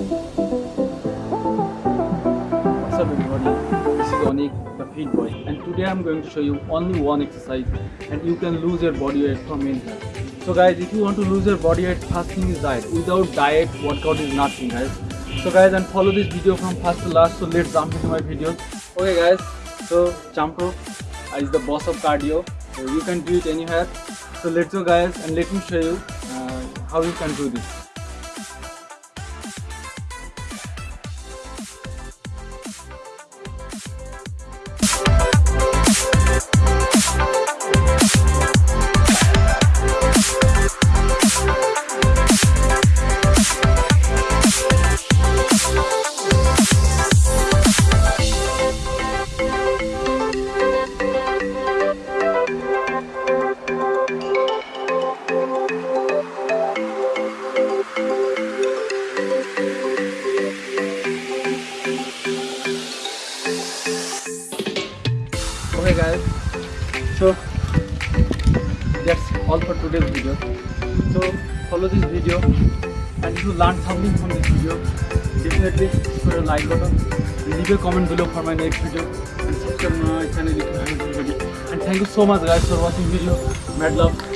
What's up everybody? This is Onik, the fit boy and today I'm going to show you only one exercise and you can lose your body weight from in here. So guys if you want to lose your body weight first thing is diet. Without diet workout is nothing guys. So guys and follow this video from first to last so let's jump into my videos. Okay guys so jump rope is the boss of cardio so you can do it anywhere. So let's go guys and let me show you uh, how you can do this. Okay guys so that's all for today's video. So follow this video and if you learn something from this video. Definitely put a like button. Leave a comment below for my next video. And subscribe my channel if you haven't and thank you so much guys for watching video. Mad love